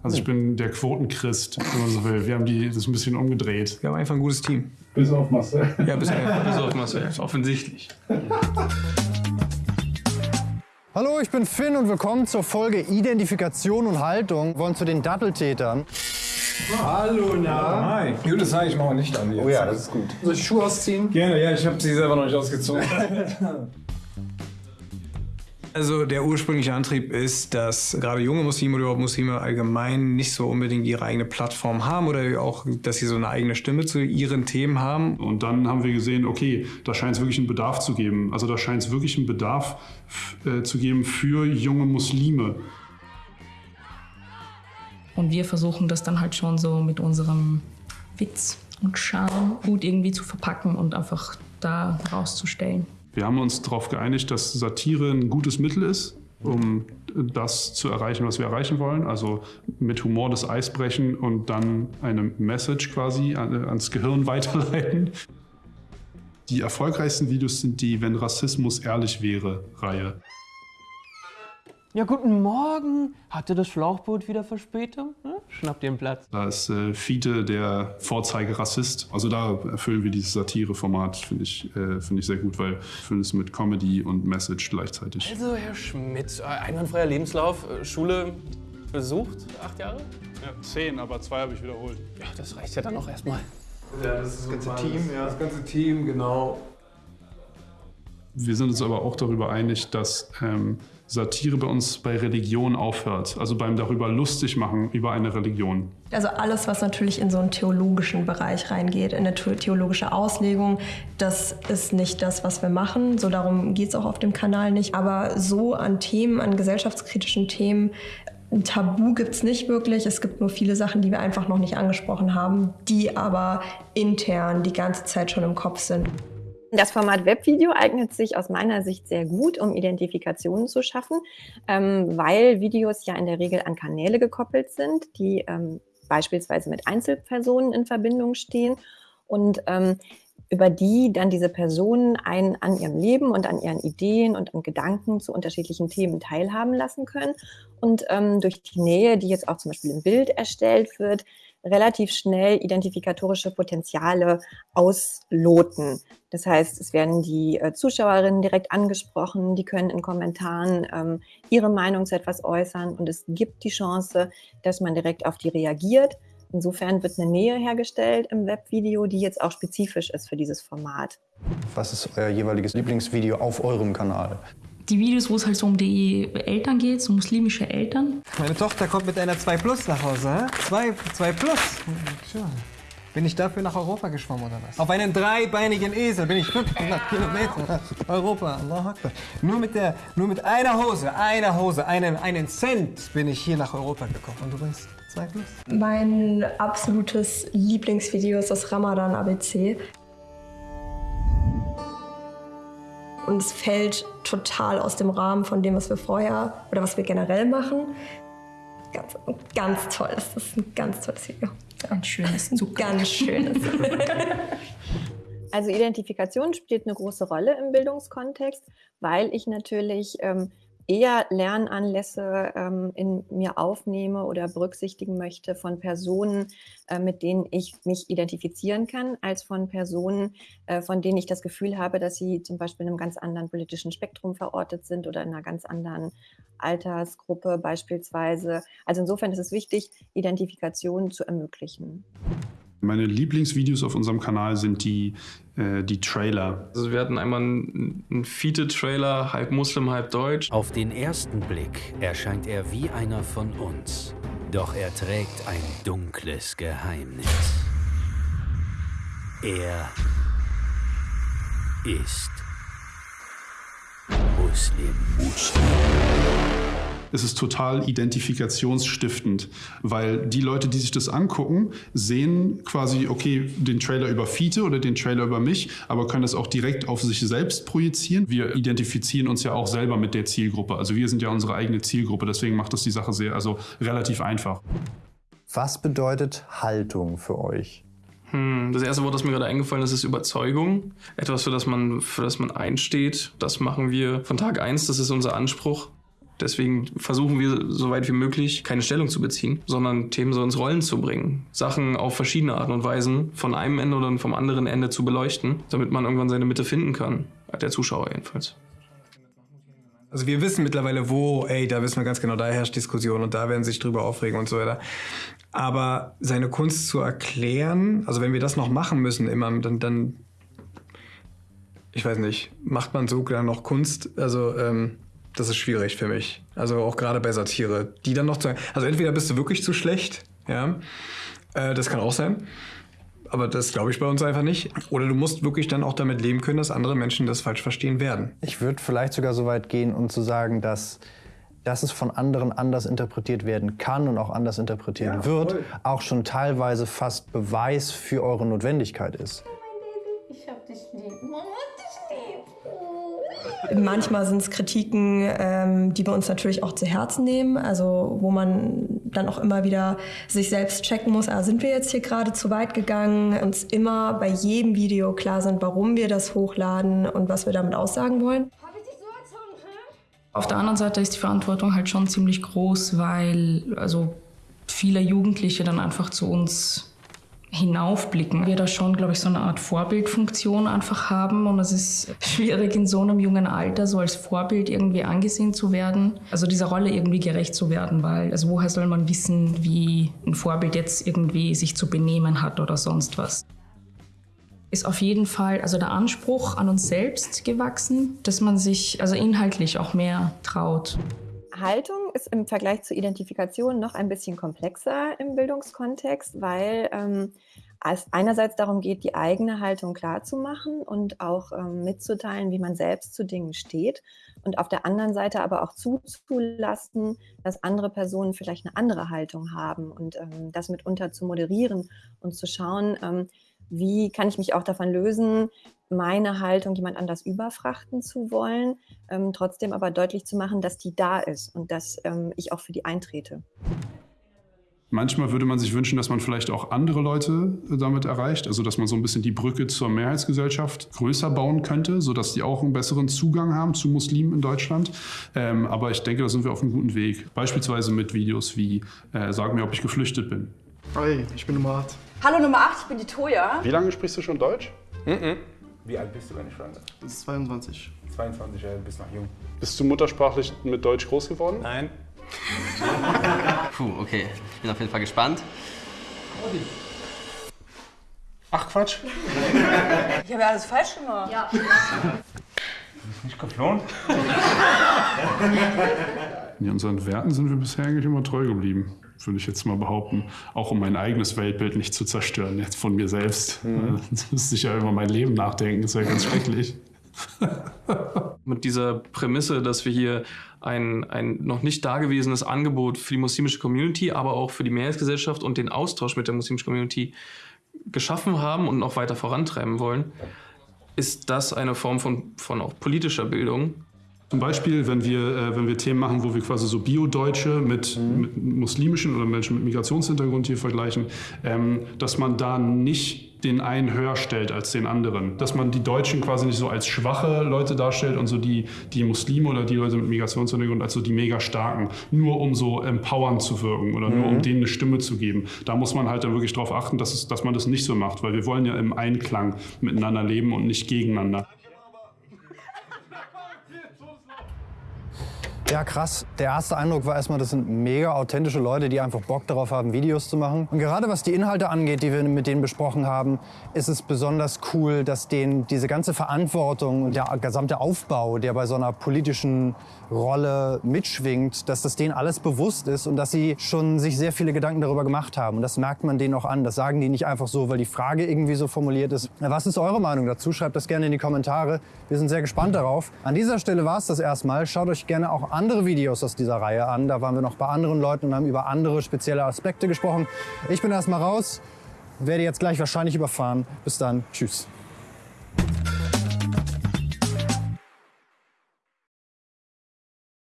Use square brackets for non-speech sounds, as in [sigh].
Also ich bin der Quotenchrist, wenn man so will. Wir haben die, das ein bisschen umgedreht. Wir haben einfach ein gutes Team. Bis auf Marcel. Ja, bis, [laughs] bis auf Marcel. Ist offensichtlich. Hallo, ich bin Finn und willkommen zur Folge Identifikation und Haltung. Wir wollen zu den Datteltätern. Hallo, na? Hi. Gutes Zeichen, ich mache nicht an jetzt. Oh ja, das ist gut. Soll ich die Schuhe ausziehen? Gerne, ja, ich habe sie selber noch nicht ausgezogen. [laughs] Also der ursprüngliche Antrieb ist, dass gerade junge Muslime oder überhaupt Muslime allgemein nicht so unbedingt ihre eigene Plattform haben oder auch, dass sie so eine eigene Stimme zu ihren Themen haben. Und dann haben wir gesehen, okay, da scheint es wirklich einen Bedarf zu geben. Also da scheint es wirklich einen Bedarf äh, zu geben für junge Muslime. Und wir versuchen das dann halt schon so mit unserem Witz und Charme gut irgendwie zu verpacken und einfach da rauszustellen. Wir haben uns darauf geeinigt, dass Satire ein gutes Mittel ist, um das zu erreichen, was wir erreichen wollen. Also mit Humor das Eis brechen und dann eine Message quasi ans Gehirn [laughs] weiterleiten. Die erfolgreichsten Videos sind die Wenn Rassismus ehrlich wäre Reihe. Ja, guten Morgen. Hatte das Schlauchboot wieder Verspätung? Hm? Schnappt ihr einen Platz. Da ist äh, Fiete der Vorzeigerassist. Also da erfüllen wir dieses Satireformat, finde ich, äh, find ich sehr gut, weil wir füllen es mit Comedy und Message gleichzeitig. Also, Herr Schmidt, äh, einwandfreier Lebenslauf, äh, Schule besucht, acht Jahre? Ja, zehn, aber zwei habe ich wiederholt. Ja, das reicht ja dann auch erstmal. Ja, das, ist das ganze Team, ja. Das ganze Team, genau. Wir sind uns aber auch darüber einig, dass ähm, Satire bei uns bei Religion aufhört, also beim darüber lustig machen über eine Religion. Also alles, was natürlich in so einen theologischen Bereich reingeht, in eine theologische Auslegung, das ist nicht das, was wir machen. So darum geht es auch auf dem Kanal nicht. Aber so an Themen, an gesellschaftskritischen Themen, ein Tabu gibt es nicht wirklich. Es gibt nur viele Sachen, die wir einfach noch nicht angesprochen haben, die aber intern die ganze Zeit schon im Kopf sind. Das Format Webvideo eignet sich aus meiner Sicht sehr gut, um Identifikationen zu schaffen, ähm, weil Videos ja in der Regel an Kanäle gekoppelt sind, die ähm, beispielsweise mit Einzelpersonen in Verbindung stehen und ähm, über die dann diese Personen einen an ihrem Leben und an ihren Ideen und an Gedanken zu unterschiedlichen Themen teilhaben lassen können. Und ähm, durch die Nähe, die jetzt auch zum Beispiel im Bild erstellt wird, relativ schnell identifikatorische Potenziale ausloten. Das heißt, es werden die äh, Zuschauerinnen direkt angesprochen, die können in Kommentaren ähm, ihre Meinung zu etwas äußern und es gibt die Chance, dass man direkt auf die reagiert. Insofern wird eine Nähe hergestellt im Webvideo, die jetzt auch spezifisch ist für dieses Format. Was ist euer jeweiliges Lieblingsvideo auf eurem Kanal? Die Videos, wo es halt so um die Eltern geht, so muslimische Eltern. Meine Tochter kommt mit einer 2 Plus nach Hause. 2 2 Plus. Tja. Bin ich dafür nach Europa geschwommen oder was? Auf einen dreibeinigen Esel bin ich 500 Kilometer. Europa, Allah Akbar. Nur mit, der, nur mit einer Hose, einer Hose, einen, einen Cent bin ich hier nach Europa gekommen. Und du bist 2 Plus? Mein absolutes Lieblingsvideo ist das Ramadan ABC. Und es fällt total aus dem Rahmen von dem, was wir vorher oder was wir generell machen. Ganz, ganz toll. Das ist ein ganz tolles Video. Ein schönes Zucker. Ganz schönes. [laughs] Also Identifikation spielt eine große Rolle im Bildungskontext, weil ich natürlich ähm, eher Lernanlässe ähm, in mir aufnehme oder berücksichtigen möchte von Personen, äh, mit denen ich mich identifizieren kann, als von Personen, äh, von denen ich das Gefühl habe, dass sie zum Beispiel in einem ganz anderen politischen Spektrum verortet sind oder in einer ganz anderen Altersgruppe beispielsweise. Also insofern ist es wichtig, Identifikation zu ermöglichen. Meine Lieblingsvideos auf unserem Kanal sind die, äh, die Trailer. Also wir hatten einmal einen, einen Fiete-Trailer, halb Muslim, halb Deutsch. Auf den ersten Blick erscheint er wie einer von uns. Doch er trägt ein dunkles Geheimnis. Er ist Muslim. Muslim es ist total identifikationsstiftend, weil die Leute, die sich das angucken, sehen quasi, okay, den Trailer über Fiete oder den Trailer über mich, aber können das auch direkt auf sich selbst projizieren. Wir identifizieren uns ja auch selber mit der Zielgruppe. Also wir sind ja unsere eigene Zielgruppe, deswegen macht das die Sache sehr, also relativ einfach. Was bedeutet Haltung für euch? Hm, das erste Wort, das mir gerade eingefallen ist, ist Überzeugung. Etwas, für das man, für das man einsteht. Das machen wir von Tag eins. das ist unser Anspruch. Deswegen versuchen wir, so weit wie möglich, keine Stellung zu beziehen, sondern Themen so ins Rollen zu bringen. Sachen auf verschiedene Arten und Weisen von einem Ende oder vom anderen Ende zu beleuchten, damit man irgendwann seine Mitte finden kann. Der Zuschauer jedenfalls. Also wir wissen mittlerweile, wo, ey, da wissen wir ganz genau, da herrscht Diskussion und da werden sich drüber aufregen und so weiter. Aber seine Kunst zu erklären, also wenn wir das noch machen müssen, immer, dann, dann ich weiß nicht, macht man so dann noch Kunst? Also, ähm, das ist schwierig für mich. Also auch gerade bei Satire. Die dann noch zu. Also entweder bist du wirklich zu schlecht, ja. Äh, das kann auch sein. Aber das glaube ich bei uns einfach nicht. Oder du musst wirklich dann auch damit leben können, dass andere Menschen das falsch verstehen werden. Ich würde vielleicht sogar so weit gehen und um zu sagen, dass dass es von anderen anders interpretiert werden kann und auch anders interpretiert ja, wird, voll. auch schon teilweise fast Beweis für eure Notwendigkeit ist. Ich hab dich lieb. Mama, Manchmal sind es Kritiken, ähm, die wir uns natürlich auch zu Herzen nehmen, also wo man dann auch immer wieder sich selbst checken muss, ah, sind wir jetzt hier gerade zu weit gegangen, uns immer bei jedem Video klar sind, warum wir das hochladen und was wir damit aussagen wollen. Auf der anderen Seite ist die Verantwortung halt schon ziemlich groß, weil also viele Jugendliche dann einfach zu uns hinaufblicken. Wir da schon, glaube ich, so eine Art Vorbildfunktion einfach haben und es ist schwierig in so einem jungen Alter so als Vorbild irgendwie angesehen zu werden. Also dieser Rolle irgendwie gerecht zu werden, weil also woher soll man wissen, wie ein Vorbild jetzt irgendwie sich zu benehmen hat oder sonst was. Ist auf jeden Fall also der Anspruch an uns selbst gewachsen, dass man sich also inhaltlich auch mehr traut. Haltung ist im Vergleich zur Identifikation noch ein bisschen komplexer im Bildungskontext, weil ähm, es einerseits darum geht, die eigene Haltung klarzumachen und auch ähm, mitzuteilen, wie man selbst zu Dingen steht. Und auf der anderen Seite aber auch zuzulassen, dass andere Personen vielleicht eine andere Haltung haben und ähm, das mitunter zu moderieren und zu schauen, ähm, wie kann ich mich auch davon lösen, meine Haltung jemand anders überfrachten zu wollen, ähm, trotzdem aber deutlich zu machen, dass die da ist und dass ähm, ich auch für die eintrete. Manchmal würde man sich wünschen, dass man vielleicht auch andere Leute damit erreicht, also dass man so ein bisschen die Brücke zur Mehrheitsgesellschaft größer bauen könnte, sodass die auch einen besseren Zugang haben zu Muslimen in Deutschland. Ähm, aber ich denke, da sind wir auf einem guten Weg. Beispielsweise mit Videos wie äh, Sag mir, ob ich geflüchtet bin. Hi, ich bin Nummer 8. Hallo Nummer 8, ich bin die Toja. Wie lange sprichst du schon Deutsch? Mm -mm. Wie alt bist du, wenn ich fragen darf? Das ist 22. 22, ja, bist noch jung. Bist du muttersprachlich mit Deutsch groß geworden? Nein. [laughs] Puh, okay. Ich bin auf jeden Fall gespannt. Ach Quatsch. Ich habe ja alles falsch gemacht. Ja. Du bist nicht geflohen? In unseren Werten sind wir bisher eigentlich immer treu geblieben würde ich jetzt mal behaupten, auch um mein eigenes Weltbild nicht zu zerstören, jetzt von mir selbst. Mhm. Das müsste ich ja über mein Leben nachdenken, das wäre ganz schrecklich. [laughs] Mit dieser Prämisse, dass wir hier ein, ein noch nicht dagewesenes Angebot für die muslimische Community, aber auch für die Mehrheitsgesellschaft und den Austausch mit der muslimischen Community geschaffen haben und noch weiter vorantreiben wollen, ist das eine Form von, von auch politischer Bildung, zum Beispiel, wenn wir, äh, wenn wir Themen machen, wo wir quasi so Bio-Deutsche mit, mhm. mit, muslimischen oder Menschen mit Migrationshintergrund hier vergleichen, ähm, dass man da nicht den einen höher stellt als den anderen. Dass man die Deutschen quasi nicht so als schwache Leute darstellt und so die, die Muslime oder die Leute mit Migrationshintergrund als so die mega starken, nur um so empowernd zu wirken oder mhm. nur um mhm. denen eine Stimme zu geben. Da muss man halt dann wirklich darauf achten, dass, es, dass man das nicht so macht, weil wir wollen ja im Einklang miteinander leben und nicht gegeneinander. Ja, krass. Der erste Eindruck war erstmal, das sind mega authentische Leute, die einfach Bock darauf haben, Videos zu machen. Und gerade was die Inhalte angeht, die wir mit denen besprochen haben, ist es besonders cool, dass denen diese ganze Verantwortung und der gesamte Aufbau, der bei so einer politischen Rolle mitschwingt, dass das denen alles bewusst ist und dass sie schon sich sehr viele Gedanken darüber gemacht haben. Und das merkt man denen auch an. Das sagen die nicht einfach so, weil die Frage irgendwie so formuliert ist. Was ist eure Meinung dazu? Schreibt das gerne in die Kommentare. Wir sind sehr gespannt darauf. An dieser Stelle war es das erstmal. Schaut euch gerne auch andere Videos aus dieser Reihe an. Da waren wir noch bei anderen Leuten und haben über andere spezielle Aspekte gesprochen. Ich bin erstmal raus, werde jetzt gleich wahrscheinlich überfahren. Bis dann. Tschüss.